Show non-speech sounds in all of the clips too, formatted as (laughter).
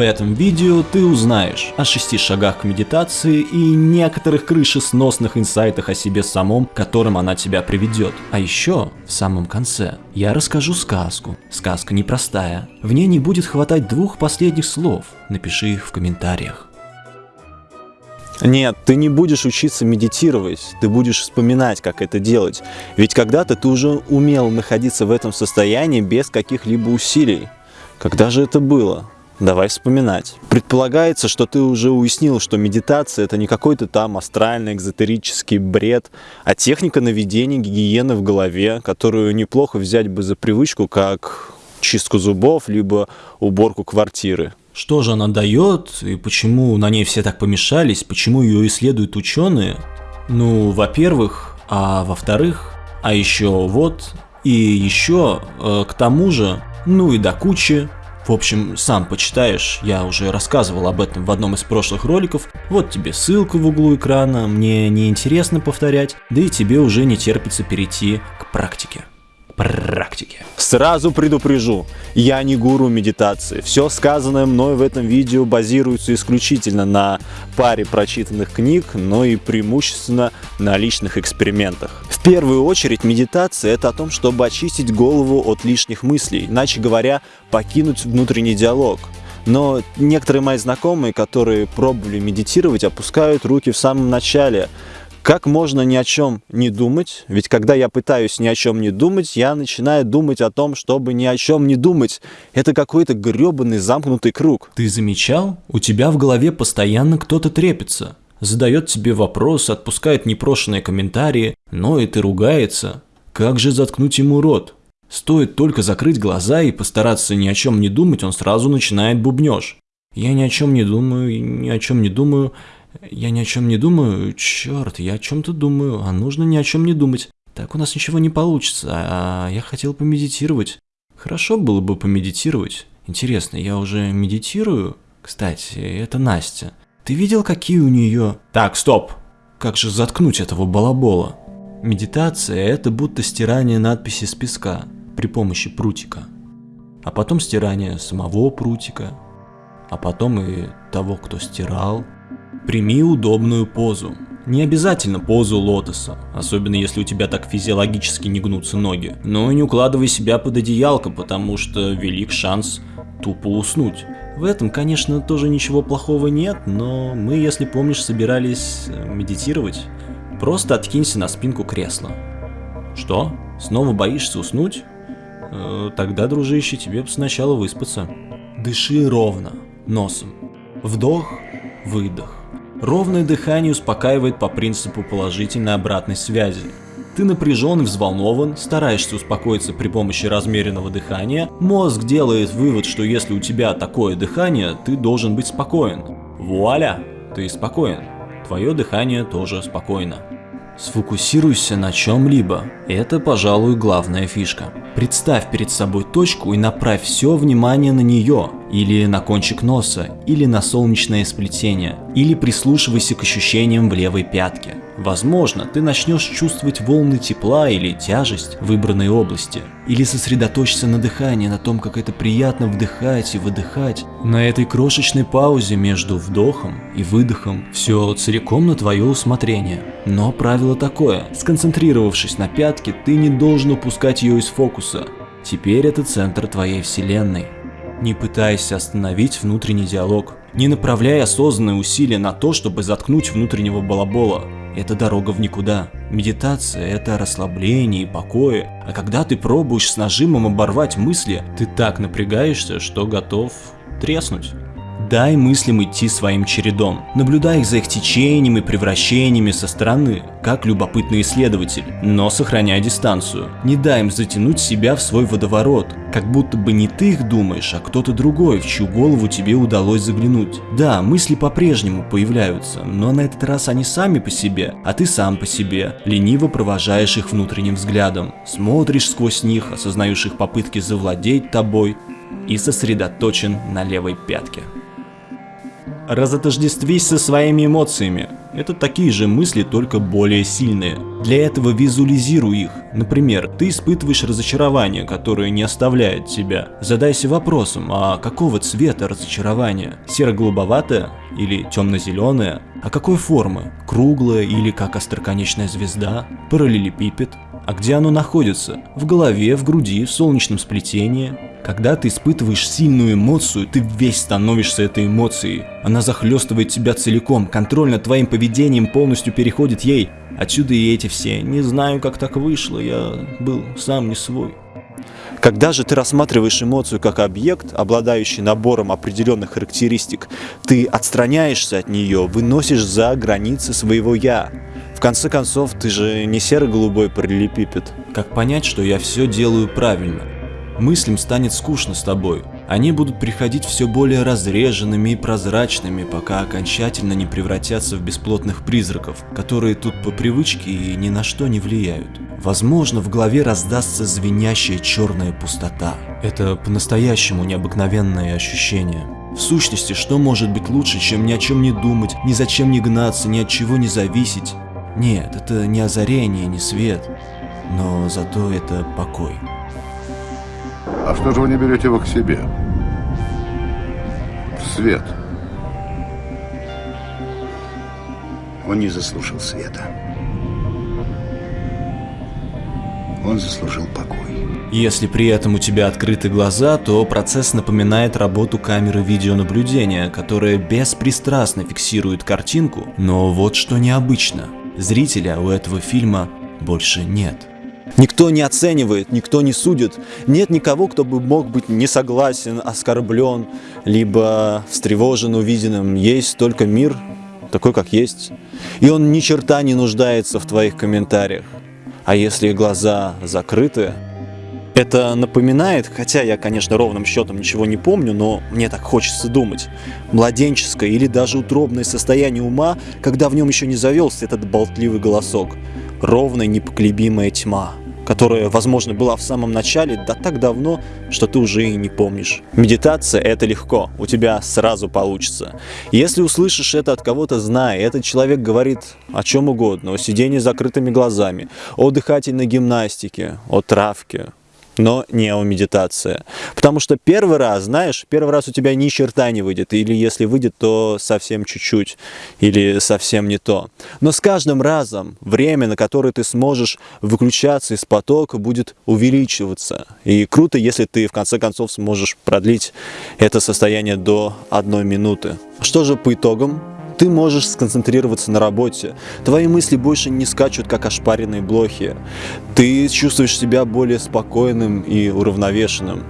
В этом видео ты узнаешь о шести шагах к медитации и некоторых крышесносных инсайтах о себе самом, которым она тебя приведет. А еще, в самом конце, я расскажу сказку. Сказка непростая. В ней не будет хватать двух последних слов. Напиши их в комментариях. Нет, ты не будешь учиться медитировать, ты будешь вспоминать, как это делать. Ведь когда-то ты уже умел находиться в этом состоянии без каких-либо усилий. Когда же это было? Давай вспоминать. Предполагается, что ты уже уяснил, что медитация это не какой-то там астральный, экзотерический бред, а техника наведения гигиены в голове, которую неплохо взять бы за привычку, как чистку зубов, либо уборку квартиры. Что же она дает и почему на ней все так помешались, почему ее исследуют ученые? Ну, во-первых, а во-вторых, а еще вот, и еще, э, к тому же, ну и до кучи. В общем, сам почитаешь, я уже рассказывал об этом в одном из прошлых роликов. Вот тебе ссылка в углу экрана, мне не интересно повторять, да и тебе уже не терпится перейти к практике практике. Сразу предупрежу, я не гуру медитации. Все сказанное мной в этом видео базируется исключительно на паре прочитанных книг, но и преимущественно на личных экспериментах. В первую очередь медитация это о том, чтобы очистить голову от лишних мыслей, иначе говоря, покинуть внутренний диалог. Но некоторые мои знакомые, которые пробовали медитировать, опускают руки в самом начале, как можно ни о чем не думать? Ведь когда я пытаюсь ни о чем не думать, я начинаю думать о том, чтобы ни о чем не думать. Это какой-то гребаный замкнутый круг. Ты замечал? У тебя в голове постоянно кто-то трепится. Задает тебе вопрос, отпускает непрошенные комментарии, но и ты ругается. Как же заткнуть ему рот? Стоит только закрыть глаза и постараться ни о чем не думать, он сразу начинает бубнёж. Я ни о чем не думаю, ни о чем не думаю. Я ни о чем не думаю. Черт, я о чем-то думаю, а нужно ни о чем не думать. Так у нас ничего не получится, а я хотел помедитировать. Хорошо было бы помедитировать. Интересно, я уже медитирую? Кстати, это Настя. Ты видел, какие у нее... Так, стоп! Как же заткнуть этого балабола? Медитация – это будто стирание надписи с песка при помощи прутика. А потом стирание самого прутика. А потом и того, кто стирал. Прими удобную позу. Не обязательно позу лотоса, особенно если у тебя так физиологически не гнутся ноги. Но и не укладывай себя под одеялко, потому что велик шанс тупо уснуть. В этом, конечно, тоже ничего плохого нет, но мы, если помнишь, собирались э, медитировать. Просто откинься на спинку кресла. Что? Снова боишься уснуть? Э, тогда, дружище, тебе сначала выспаться. Дыши ровно, носом. Вдох, выдох. Ровное дыхание успокаивает по принципу положительной обратной связи. Ты напряжен и взволнован, стараешься успокоиться при помощи размеренного дыхания, мозг делает вывод, что если у тебя такое дыхание, ты должен быть спокоен. Вуаля, ты спокоен. Твое дыхание тоже спокойно. Сфокусируйся на чем-либо. Это, пожалуй, главная фишка. Представь перед собой точку и направь все внимание на нее, или на кончик носа, или на солнечное сплетение, или прислушивайся к ощущениям в левой пятке. Возможно, ты начнешь чувствовать волны тепла или тяжесть в выбранной области, или сосредоточься на дыхании, на том, как это приятно вдыхать и выдыхать. На этой крошечной паузе между вдохом и выдохом все целиком на твое усмотрение. Но правило такое, сконцентрировавшись на пятке, ты не должен упускать ее из фокуса. Теперь это центр твоей вселенной. Не пытайся остановить внутренний диалог. Не направляй осознанные усилия на то, чтобы заткнуть внутреннего балабола. Это дорога в никуда. Медитация – это расслабление и покое. А когда ты пробуешь с нажимом оборвать мысли, ты так напрягаешься, что готов треснуть. Дай мыслям идти своим чередом. Наблюдай их за их течением и превращениями со стороны, как любопытный исследователь, но сохраняй дистанцию. Не дай им затянуть себя в свой водоворот, как будто бы не ты их думаешь, а кто-то другой, в чью голову тебе удалось заглянуть. Да, мысли по-прежнему появляются, но на этот раз они сами по себе, а ты сам по себе. Лениво провожаешь их внутренним взглядом, смотришь сквозь них, осознаешь их попытки завладеть тобой и сосредоточен на левой пятке. Разотождествись со своими эмоциями. Это такие же мысли, только более сильные. Для этого визуализируй их. Например, ты испытываешь разочарование, которое не оставляет тебя. Задайся вопросом, а какого цвета разочарование? Серо-голубоватое или темно-зеленое? А какой формы? Круглое или как остроконечная звезда? Параллелепипед? А где оно находится? В голове, в груди, в солнечном сплетении? Когда ты испытываешь сильную эмоцию, ты весь становишься этой эмоцией. Она захлестывает тебя целиком, контроль над твоим поведением полностью переходит ей. Отсюда и эти все «не знаю, как так вышло, я был сам не свой». Когда же ты рассматриваешь эмоцию как объект, обладающий набором определенных характеристик, ты отстраняешься от нее, выносишь за границы своего «я». В конце концов, ты же не серо-голубой параллелепипед. Как понять, что я все делаю правильно? Мыслям станет скучно с тобой. Они будут приходить все более разреженными и прозрачными, пока окончательно не превратятся в бесплотных призраков, которые тут по привычке и ни на что не влияют. Возможно, в голове раздастся звенящая черная пустота. Это по-настоящему необыкновенное ощущение. В сущности, что может быть лучше, чем ни о чем не думать, ни зачем не гнаться, ни от чего не зависеть? Нет, это не озарение, не свет, но зато это покой. А что же вы не берете его к себе? В свет. Он не заслужил света. Он заслужил покой. Если при этом у тебя открыты глаза, то процесс напоминает работу камеры видеонаблюдения, которая беспристрастно фиксирует картинку, но вот что необычно – Зрителя у этого фильма больше нет. Никто не оценивает, никто не судит. Нет никого, кто бы мог быть не согласен, оскорблен, либо встревожен увиденным. Есть только мир, такой как есть. И он ни черта не нуждается в твоих комментариях. А если глаза закрыты, это напоминает, хотя я, конечно, ровным счетом ничего не помню, но мне так хочется думать, младенческое или даже утробное состояние ума, когда в нем еще не завелся этот болтливый голосок. Ровная непоколебимая тьма, которая, возможно, была в самом начале, да так давно, что ты уже и не помнишь. Медитация – это легко, у тебя сразу получится. Если услышишь это от кого-то, знай, этот человек говорит о чем угодно, о сидении с закрытыми глазами, о дыхательной гимнастике, о травке, но не о медитации. Потому что первый раз, знаешь, первый раз у тебя ни черта не выйдет, или если выйдет, то совсем чуть-чуть, или совсем не то. Но с каждым разом время, на которое ты сможешь выключаться из потока, будет увеличиваться. И круто, если ты в конце концов сможешь продлить это состояние до одной минуты. Что же по итогам? Ты можешь сконцентрироваться на работе. Твои мысли больше не скачут, как ошпаренные блохи. Ты чувствуешь себя более спокойным и уравновешенным.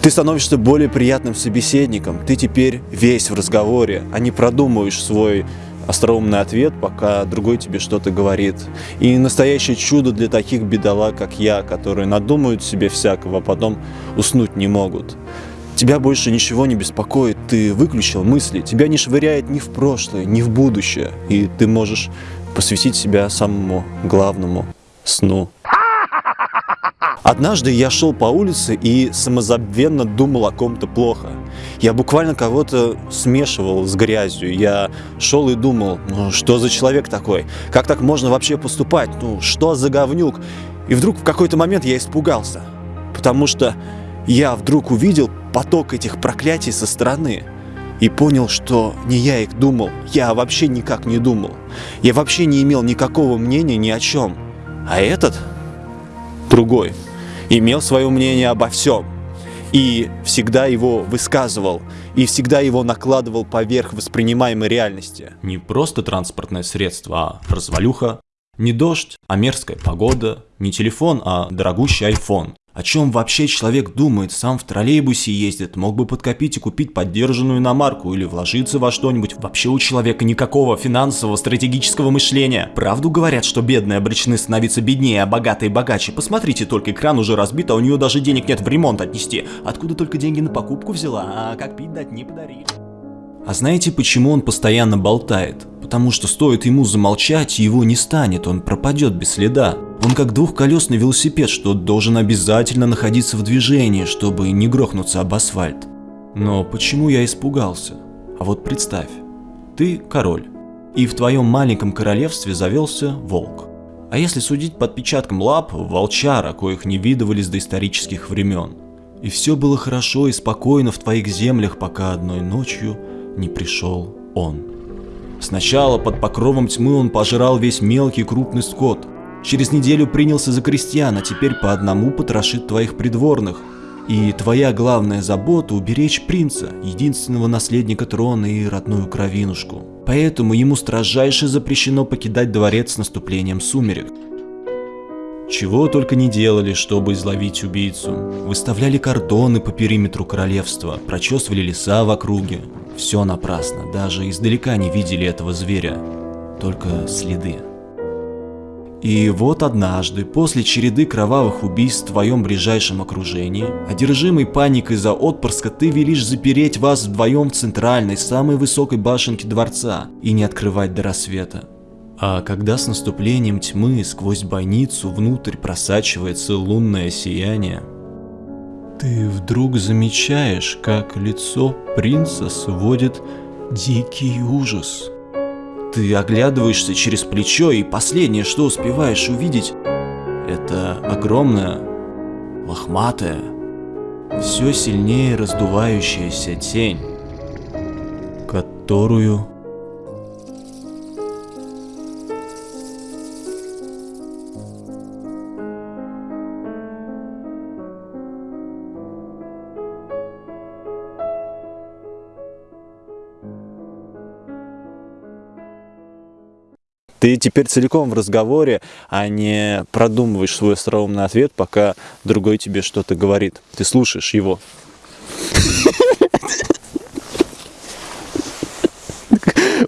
Ты становишься более приятным собеседником. Ты теперь весь в разговоре, а не продумываешь свой остроумный ответ, пока другой тебе что-то говорит. И настоящее чудо для таких бедолаг, как я, которые надумают себе всякого, а потом уснуть не могут. Тебя больше ничего не беспокоит, ты выключил мысли, тебя не швыряет ни в прошлое, ни в будущее, и ты можешь посвятить себя самому главному сну. Однажды я шел по улице и самозабвенно думал о ком-то плохо. Я буквально кого-то смешивал с грязью. Я шел и думал, ну что за человек такой? Как так можно вообще поступать? Ну что за говнюк? И вдруг в какой-то момент я испугался. Потому что я вдруг увидел поток этих проклятий со стороны и понял, что не я их думал, я вообще никак не думал. Я вообще не имел никакого мнения ни о чем. А этот, другой, имел свое мнение обо всем. И всегда его высказывал, и всегда его накладывал поверх воспринимаемой реальности. Не просто транспортное средство, а развалюха. Не дождь, а мерзкая погода. Не телефон, а дорогущий айфон. О чем вообще человек думает, сам в троллейбусе ездит, мог бы подкопить и купить поддержанную иномарку или вложиться во что-нибудь. Вообще у человека никакого финансового стратегического мышления. Правду говорят, что бедные обречены становиться беднее, а богатые богаче. Посмотрите, только экран уже разбит, а у нее даже денег нет в ремонт отнести. Откуда только деньги на покупку взяла, а как пить дать не подарили. А знаете, почему он постоянно болтает? Потому что стоит ему замолчать, его не станет, он пропадет без следа. Он как двухколесный велосипед, что должен обязательно находиться в движении, чтобы не грохнуться об асфальт. Но почему я испугался? А вот представь, ты король, и в твоем маленьком королевстве завелся волк. А если судить по отпечаткам лап, волчара, коих не видывали с доисторических времен. И все было хорошо и спокойно в твоих землях, пока одной ночью не пришел он. Сначала под покровом тьмы он пожрал весь мелкий крупный скот. Через неделю принялся за крестьян, а теперь по одному потрошит твоих придворных. И твоя главная забота – уберечь принца, единственного наследника трона и родную кровинушку. Поэтому ему строжайше запрещено покидать дворец с наступлением сумерек. Чего только не делали, чтобы изловить убийцу. Выставляли кордоны по периметру королевства, прочесывали леса в округе. Все напрасно, даже издалека не видели этого зверя. Только следы. И вот однажды, после череды кровавых убийств в твоем ближайшем окружении, одержимый паникой за отпрыска, ты велишь запереть вас вдвоем в центральной, самой высокой башенке дворца и не открывать до рассвета. А когда с наступлением тьмы сквозь бойницу внутрь просачивается лунное сияние, ты вдруг замечаешь, как лицо принца сводит дикий ужас. Ты оглядываешься через плечо, и последнее, что успеваешь увидеть, это огромная, лохматая, все сильнее раздувающаяся тень, которую Ты теперь целиком в разговоре, а не продумываешь свой остроумный ответ, пока другой тебе что-то говорит. Ты слушаешь его. (laughs)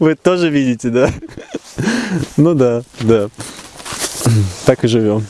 Вы тоже видите, да? Ну да, да. Так и живем.